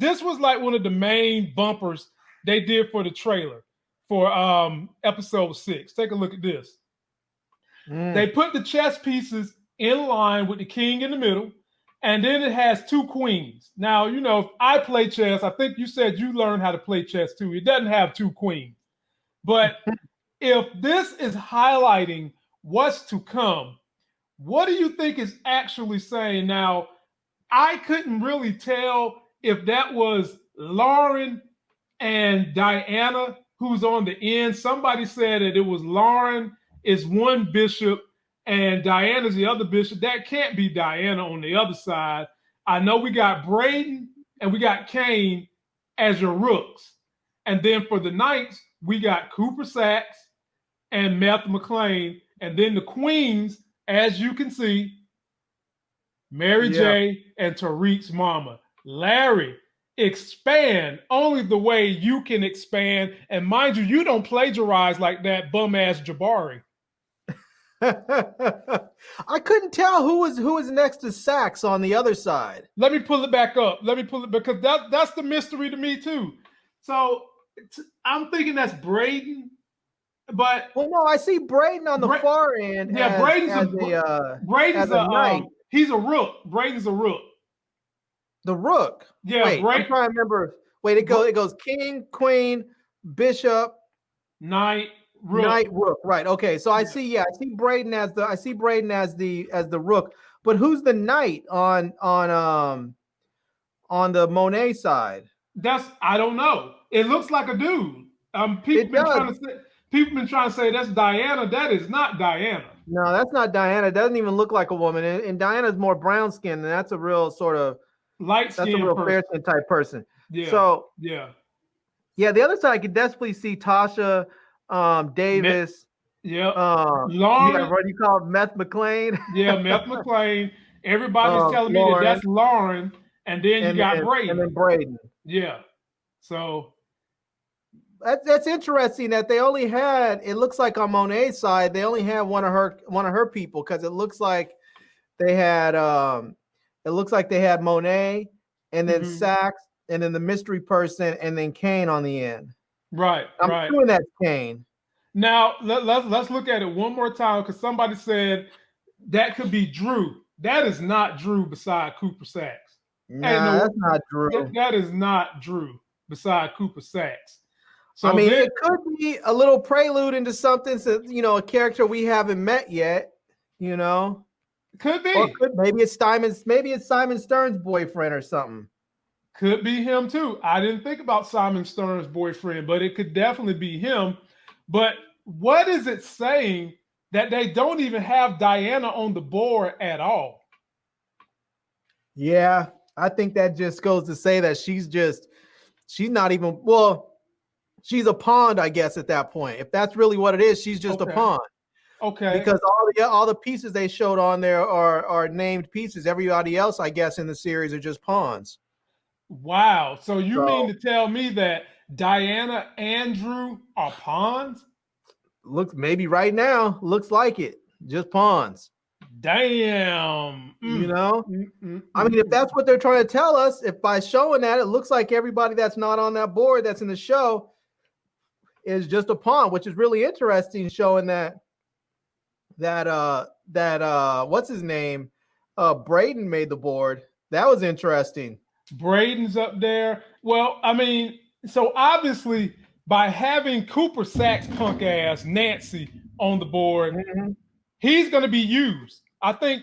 this was like one of the main bumpers they did for the trailer for um episode six. Take a look at this. Mm. They put the chess pieces in line with the king in the middle, and then it has two queens. Now, you know, if I play chess, I think you said you learned how to play chess too. It doesn't have two queens. But if this is highlighting what's to come, what do you think is actually saying? Now, I couldn't really tell if that was Lauren and Diana who's on the end. Somebody said that it was Lauren is one bishop and Diana's the other bishop. That can't be Diana on the other side. I know we got Brayden and we got Cane as your rooks. And then for the knights, we got Cooper Saxe and Meth MacLean. And then the queens, as you can see, Mary yeah. J and Tariq's mama. Larry, expand only the way you can expand. And mind you, you don't plagiarize like that bum ass Jabari. I couldn't tell who was who was next to Saxe on the other side. Let me pull it back up. Let me pull it because that that's the mystery to me too. So I'm thinking that's Brayden, but well, no, I see Brayden on the Bra- far end. Yeah, as, Brayden's as a, a uh, Brayden's a, a. Um, he's a rook. Brayden's a rook. The rook. Yeah, Wait, I'm trying to remember. Wait, it goes. It goes king, queen, bishop, knight, rook. Knight, rook. Right. Okay. So I see. Yeah, I see Brayden as the. I see Brayden as the as the rook. But who's the knight on on um on the Monet side? That's I don't know. It looks like a dude. Um, people been trying to say people been trying to say that's Diana. That is not Diana. No, that's not Diana. It doesn't even look like a woman. And, and Diana's more brown skin, and that's a real sort of light skin. That's a real fair skin type person. Yeah. So yeah, yeah. The other side, I could definitely see Tasha, um, Davis. yeah. Um, Lauren. Yeah, what do you call it? Meth MacLean? yeah, Meth MacLean. Everybody's um, telling Lauren. me that that's Lauren, and then you and, got and, Brayden. And then Brayden. Yeah. So that's that's interesting that they only had. It looks like on Monet's side, they only had one of her one of her people because it looks like they had um it looks like they had Monet and then mm-hmm. Saxe and then the mystery person and then Cane on the end. Right. I'm right. doing that Cane. Now let, let's let's look at it one more time because somebody said that could be Drew. That is not Drew beside Cooper Saxe. Nah, no, that's not Drew. That, is not Drew beside Cooper Saxe. So I mean, then, it could be a little prelude into something, so you know, a character we haven't met yet. You know, could be. Could, maybe it's Simon's. Maybe it's Simon Stern's boyfriend or something. Could be him too. I didn't think about Simon Stern's boyfriend, but it could definitely be him. But what is it saying that they don't even have Diana on the board at all? Yeah, I think that just goes to say that she's just she's not even well, she's a pawn, I guess, at that point. If that's really what it is, she's just okay. a pawn. Okay. Because all the all the pieces they showed on there are are named pieces. Everybody else, I guess, in the series are just pawns. Wow. So you so, mean to tell me that Diana Andrew are pawns? Looks maybe right now looks like it. Just pawns. Damn. Mm. You know? Mm-mm. I mean, if mm. that's what they're trying to tell us, if by showing that it looks like everybody that's not on that board that's in the show is just a pawn, which is really interesting, showing that that uh that uh what's his name? Uh Brayden made the board. That was interesting. Brayden's up there. Well, I mean, so obviously by having Cooper Saxe punk ass Nancy on the board, mm-hmm. he's going to be used. I think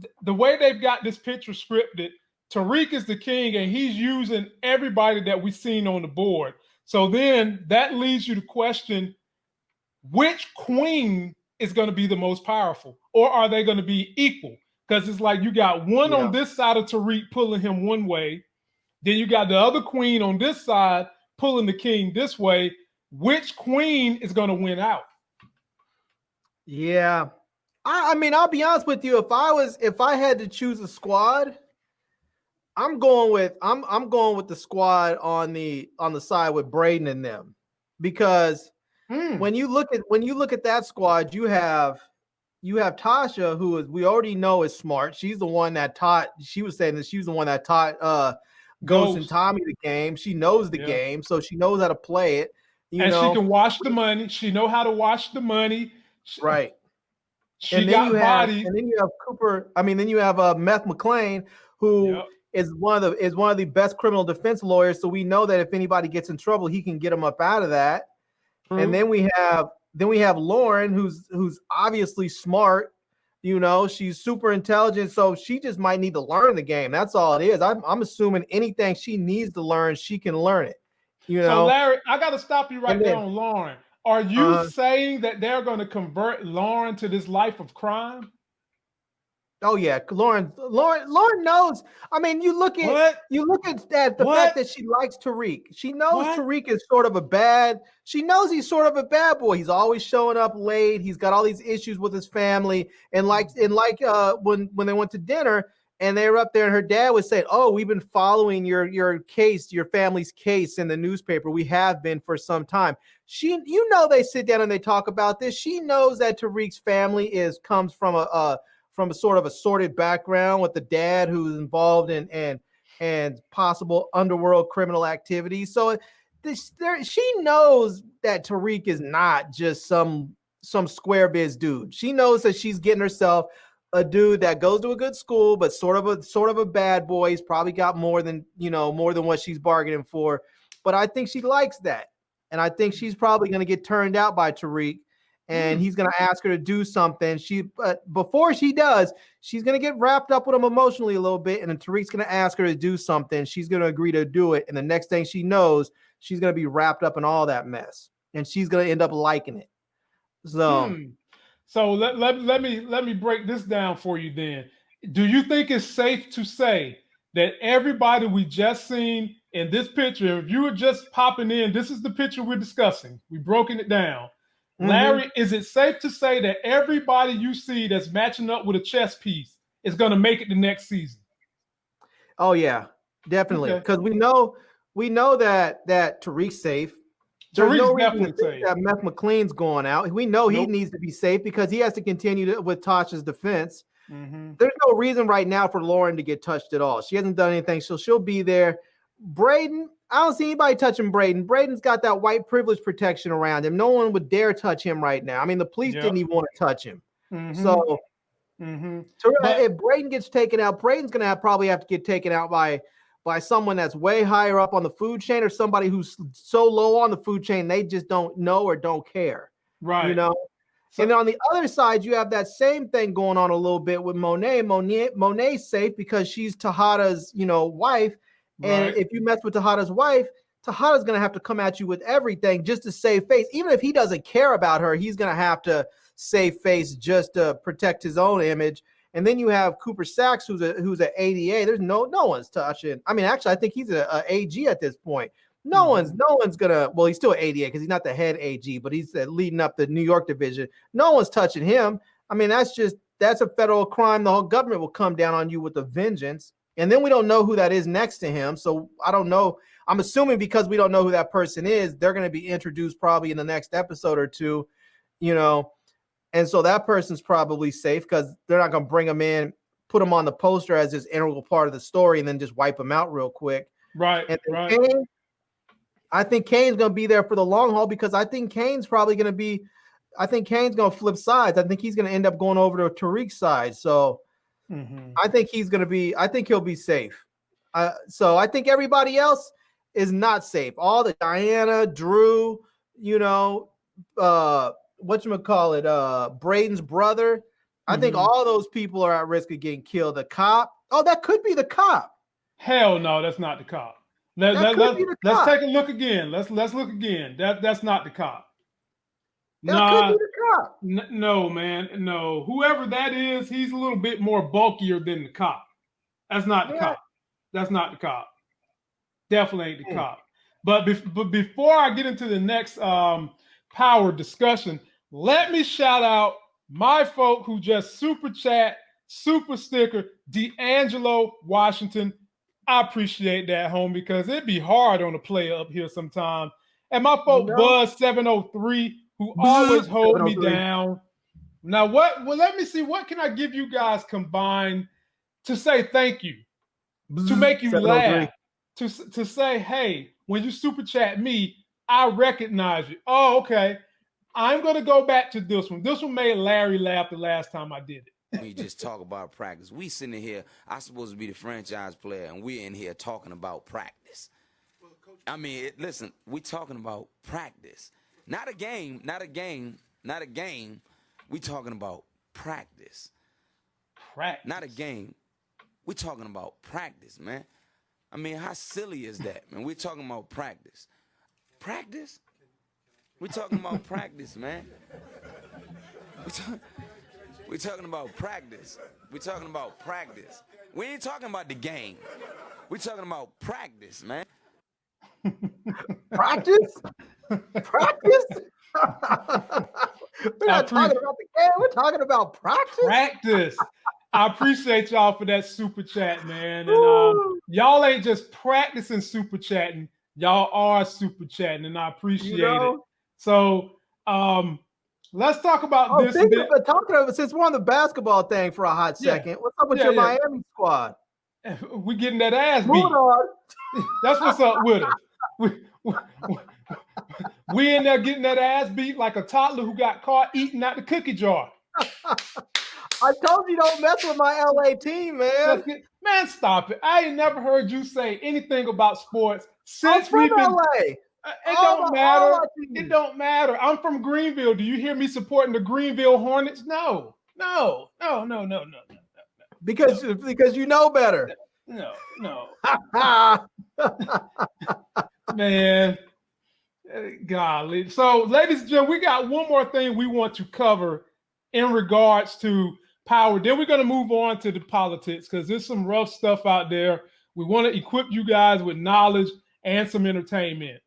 th- the way they've got this picture scripted, Tariq is the king, and he's using everybody that we've seen on the board. So then that leads you to question which queen is going to be the most powerful, or are they going to be equal? Because it's like you got one yeah. on this side of Tariq pulling him one way, then you got the other queen on this side pulling the king this way. Which queen is going to win out? Yeah, I, I mean, I'll be honest with you. If I was, if I had to choose a squad, I'm going with I'm I'm going with the squad on the on the side with Brayden and them because mm. when you look at when you look at that squad, you have you have Tasha, who is we already know is smart. She's the one that taught. She was saying that she was the one that taught uh Ghost, and Tommy the game. She knows the yeah. game, so she knows how to play it. You and know? she can wash the money. She know how to wash the money. Right. She and then you have, and then you have Cooper. I mean, then you have uh, Meth MacLean, who yep. is one of the is one of the best criminal defense lawyers. So we know that if anybody gets in trouble, he can get them up out of that. True. And then we have then we have Lauren, who's who's obviously smart. You know, she's super intelligent, so she just might need to learn the game. That's all it is. I'm, I'm assuming anything she needs to learn, she can learn it. You know, so Larry, I got to stop you right there on Lauren. Are you uh, saying that they're going to convert Lauren to this life of crime? Oh yeah, Lauren. Lauren. Lauren knows. I mean, you look at what? you look at that the what? fact that she likes Tariq. She knows what? Tariq is sort of a bad. She knows he's sort of a bad boy. He's always showing up late. He's got all these issues with his family. And like and like uh, when when they went to dinner and they were up there, and her dad was saying, "Oh, we've been following your your case, your family's case in the newspaper. We have been for some time." She, you know, they sit down and they talk about this. She knows that Tariq's family is comes from a, a from a sort of a sordid background with the dad who's involved in and and possible underworld criminal activity. So this there she knows that Tariq is not just some some square biz dude. She knows that she's getting herself a dude that goes to a good school, but sort of a sort of a bad boy. He's probably got more than you know, more than what she's bargaining for. But I think she likes that. And I think she's probably going to get turned out by Tariq and mm. he's going to ask her to do something. She, but before she does, she's going to get wrapped up with him emotionally a little bit, and then Tariq's going to ask her to do something. She's going to agree to do it, and the next thing she knows, she's going to be wrapped up in all that mess, and she's going to end up liking it. So, hmm. so let, let let me let me break this down for you. Then, do you think it's safe to say that everybody we just seen in this picture, if you were just popping in, this is the picture we're discussing. We've broken it down Mm-hmm. Larry, is it safe to say that everybody you see that's matching up with a chess piece is going to make it the next season? Oh yeah, definitely. Because okay. we know we know that that Tariq's safe. There's Tariq's no definitely safe. That Meth MacLean's going out. We know nope. he needs to be safe because he has to continue to, with Tasha's defense. Mm-hmm. There's no reason right now for Lauren to get touched at all. She hasn't done anything, so she'll be there. Brayden, I don't see anybody touching Brayden. Brayden's got that white privilege protection around him. No one would dare touch him right now. I mean, the police yep. didn't even want to touch him. Mm-hmm. So, mm-hmm. but, if Brayden gets taken out, Brayden's going to have, probably have to get taken out by by someone that's way higher up on the food chain or somebody who's so low on the food chain they just don't know or don't care. Right. You know. So, and on the other side, you have that same thing going on a little bit with Monet. Monet Monet's safe because she's Tejada's, you know, wife and right. if you mess with Tejada's wife, Tejada's going to have to come at you with everything just to save face. Even if he doesn't care about her, he's going to have to save face just to protect his own image. And then you have Cooper Saxe, who's a who's an ADA. There's no no one's touching. I mean, actually, I think he's a, a AG at this point. No mm-hmm. one's no one's gonna. Well, he's still ADA because he's not the head AG, but he's uh, leading up the New York division. No one's touching him. I mean, that's just that's a federal crime. The whole government will come down on you with a vengeance. And then we don't know who that is next to him. So I don't know. I'm assuming because we don't know who that person is, they're going to be introduced probably in the next episode or two, you know. And so that person's probably safe because they're not going to bring them in, put them on the poster as this integral part of the story, and then just wipe them out real quick. Right. Right. Cane, I think Cane's going to be there for the long haul because I think Cane's probably going to be. I think Cane's going to flip sides. I think he's going to end up going over to Tariq's side. So Mm-hmm. I think he's going to be. I think he'll be safe. Uh, so I think everybody else is not safe. All the Diana, Drew, you know, uh, what you call it, uh, Brayden's brother. I mm-hmm. think all those people are at risk of getting killed. The cop. Oh, that could be the cop. Hell no, that's not the cop. Let, let, let, let's take a look again. Let's let's look again. That that's not the cop. That nah, could be the cop. N- no, man, no. Whoever that is, he's a little bit more bulkier than the cop. That's not the yeah. cop. That's not the cop. Definitely ain't the cop. But, be- but before I get into the next um, power discussion, let me shout out my folk who just super chat, super sticker, D'Angelo Washington. I appreciate that, home, because it'd be hard on a player up here sometime. And my folk no. Buzz 703 who always hold me down. Now, what? Well, let me see. What can I give you guys combined to say thank you, to make you laugh, to to say, hey, when you super chat me, I recognize you. Oh, okay. I'm gonna go back to this one. This one made Larry laugh the last time I did it. we just talk about practice. We sitting here, I supposed to be the franchise player, and we're in here talking about practice. I mean, listen, we talking about practice, not a game, not a game, not a game. We talking about practice, Practice. not a game. We talking about practice, man. I mean, how silly is that, man? We're talking about practice. Practice? We talking about practice, man. We talk, we talking about practice. We talking about practice. We ain't talking about the game. We talking about practice, man. Practice? Practice? We're not talking about the game. We're talking about practice. Practice. I appreciate y'all for that super chat, man. And um, y'all ain't just practicing super chatting, y'all are super chatting, and I appreciate You know? it. So um, let's talk about Oh, this. bit. of, talking of since we're on the basketball thing for a hot Yeah. second, what's up with Yeah, your yeah. Miami squad? we getting that ass beat. That's what's up with us. We, we, we in there getting that ass beat like a toddler who got caught eating out the cookie jar. I told you don't mess with my LA team, man. Get- man, stop it. I ain't never heard you say anything about sports I'm since from we've been. LA. Uh, it All don't my- matter. It don't matter. I'm from Greenville. Do you hear me supporting the Greenville Hornets? No, no, no, no, no, no, no. because because you know better. no, no, man. Golly. So, ladies and gentlemen, we got one more thing we want to cover in regards to power. Then we're going to move on to the politics because there's some rough stuff out there. We want to equip you guys with knowledge and some entertainment.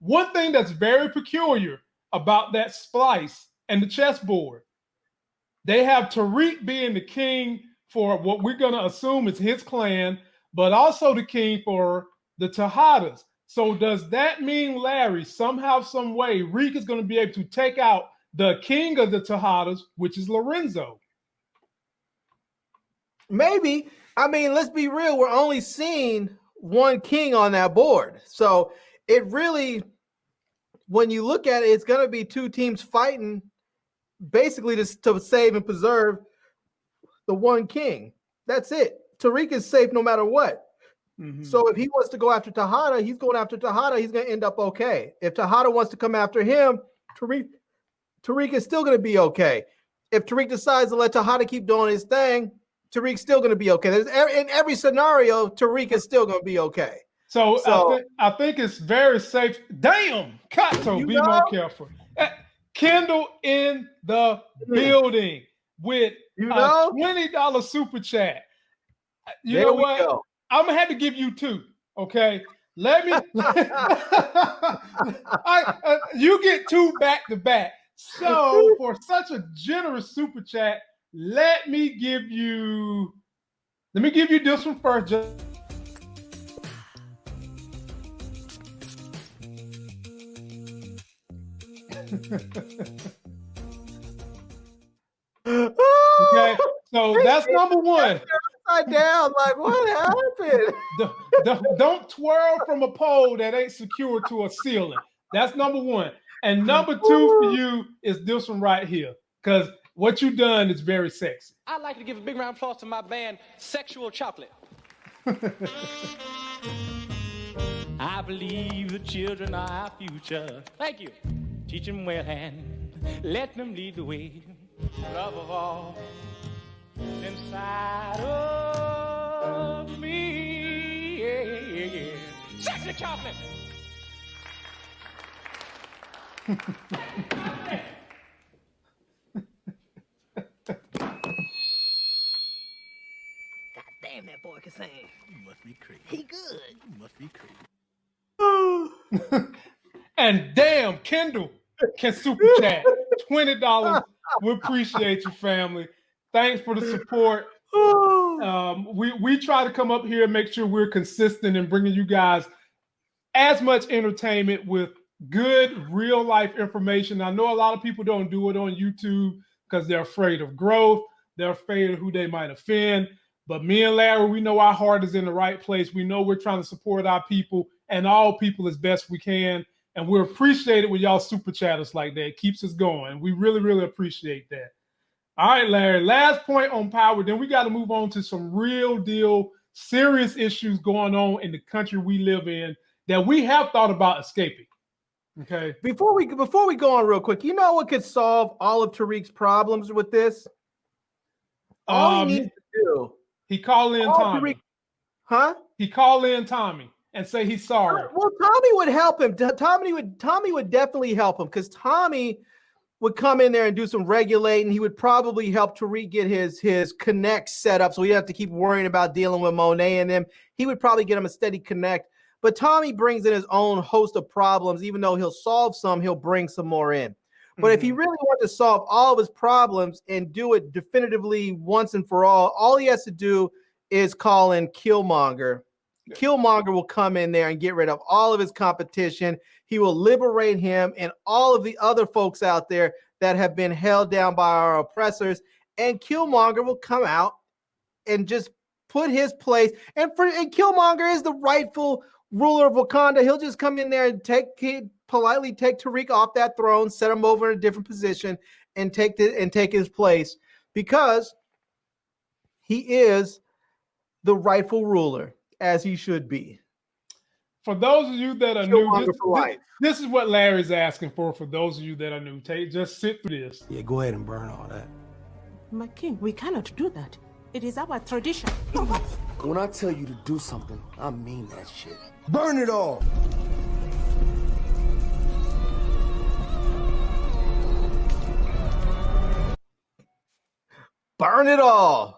One thing that's very peculiar about that splice and the chessboard, they have Tariq being the king for what we're going to assume is his clan, but also the king for the Tejadas. So does that mean, Larry, somehow, some way, Reek is going to be able to take out the king of the Tejadas, which is Lorenzo? maybe. I mean, let's be real. We're only seeing one king on that board, so it really, when you look at it, it's going to be two teams fighting, basically to, to save and preserve the one king. That's it. Tariq is safe no matter what. Mhm. So if he wants to go after Tejada, he's going after Tejada. He's going to end up okay. If Tejada wants to come after him, Tariq, Tariq is still going to be okay. If Tariq decides to let Tejada keep doing his thing, Tariq's still going to be okay. There's in every scenario, Tariq is still going to be okay. So, So- I, thi- I think it's very safe. Damn, Kato, be know? more careful. Kendall in the Hmm. building with You a twenty dollar super chat. You there know we what? go. I'm gonna have to give you two. Okay, let me. I, uh, you get two back to back. So for such a generous super chat, let me give you. Let me give you this one first. Just okay. So that's number one. Upside down, like what happened? Don't- don't, don't twirl from a pole that ain't secured to a ceiling. That's number one. And number two for you is this one right here. Because what you done is very sexy. I'd like to give a big round of applause to my band, Sexual Chocolate. I believe the children are our future. Thank you. Teach them well and let them lead the way. Love of all inside of me. Yeah, yeah, yeah. Sexual Chocolate. Damn, that boy can sing. must be crazy. He good. You must be crazy. And damn, Kendall can super chat. $20. We appreciate you, family. Thanks for the support. Um, we, we try to come up here and make sure we're consistent in bringing you guys as much entertainment with good real life information. I know a lot of people don't do it on YouTube because they're afraid of growth, they're afraid of who they might offend. But me and Larry, we know our heart is in the right place. We know we're trying to support our people and all people as best we can. And we appreciate it when y'all super chat us like that. It keeps us going. We really, really appreciate that. All right, Larry. Last point on power. Then we got to move on to some real deal, serious issues going on in the country we live in that we have thought about escaping. Okay. Before we before we go on real quick, you know what could solve all of Tariq's problems with this? All Um, he needs to do, He called in Tommy. Tariq, huh? He call in Tommy and say he's sorry. Well, Tommy would help him. Tommy would Tommy would definitely help him because Tommy would come in there and do some regulating. He would probably help Tariq get his his connect set up, so he didn't have to keep worrying about dealing with Monet and them. He would probably get him a steady connect. But Tommy brings in his own host of problems. Even though he'll solve some, he'll bring some more in. But if he Mm-hmm. really wants to solve all of his problems and do it definitively once and for all, all he has to do is call in Killmonger. Killmonger will come in there and get rid of all of his competition. He will liberate him and all of the other folks out there that have been held down by our oppressors. And Killmonger will come out and just put his place. And for and Killmonger is the rightful ruler of Wakanda. He'll just come in there and take politely take Tariq off that throne, set him over in a different position, and take the and take his place because he is the rightful ruler as he should be. For those of you that are new, this, this- this is what Larry's asking for. For those of you that are new, take just sit through this. Yeah, go ahead and burn all that. My king, we cannot do that. It is our tradition. When I tell you to do something, I mean that shit. Burn it all! Burn it all.